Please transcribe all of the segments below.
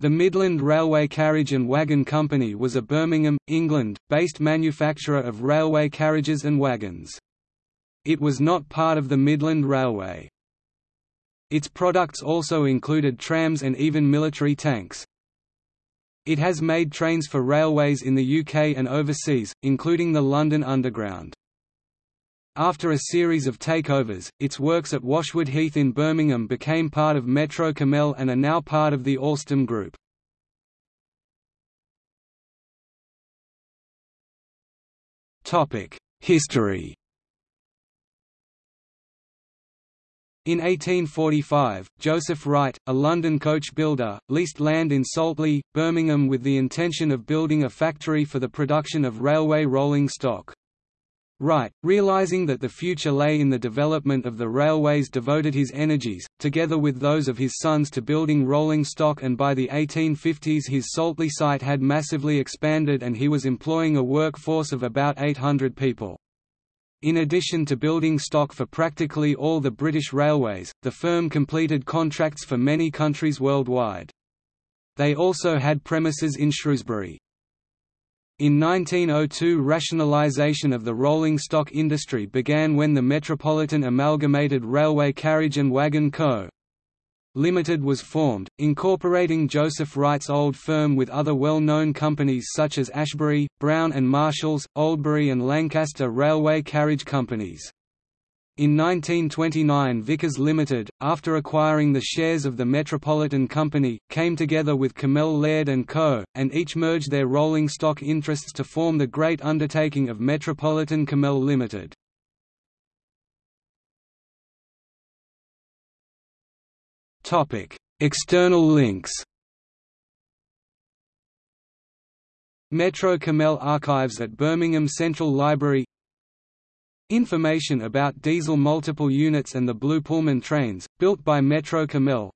The Midland Railway Carriage and Wagon Company was a Birmingham, England, based manufacturer of railway carriages and wagons. It was not part of the Midland Railway. Its products also included trams and even military tanks. It has made trains for railways in the UK and overseas, including the London Underground. After a series of takeovers, its works at Washwood Heath in Birmingham became part of Metro Cammell and are now part of the Alstom Group. History In 1845, Joseph Wright, a London coach builder, leased land in Saltley, Birmingham with the intention of building a factory for the production of railway rolling stock. Wright, realizing that the future lay in the development of the railways devoted his energies, together with those of his sons to building rolling stock and by the 1850s his Saltley site had massively expanded and he was employing a workforce of about 800 people. In addition to building stock for practically all the British railways, the firm completed contracts for many countries worldwide. They also had premises in Shrewsbury. In 1902 rationalisation of the rolling stock industry began when the Metropolitan Amalgamated Railway Carriage and Wagon Co. Limited was formed, incorporating Joseph Wright's old firm with other well-known companies such as Ashbury, Brown and Marshall's, Oldbury and Lancaster Railway Carriage Companies. In 1929 Vickers Limited, after acquiring the shares of the Metropolitan Company, came together with Cammell Laird & Co., and each merged their rolling stock interests to form the great undertaking of Metropolitan Cammell Limited. External links Metro Cammell Archives at Birmingham Central Library Information about diesel multiple units and the Blue Pullman trains, built by Metro Cammell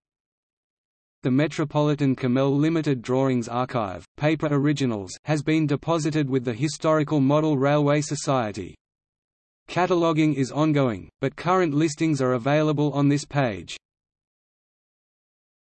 The Metropolitan Cammell Limited Drawings Archive, paper originals has been deposited with the Historical Model Railway Society. Cataloguing is ongoing, but current listings are available on this page.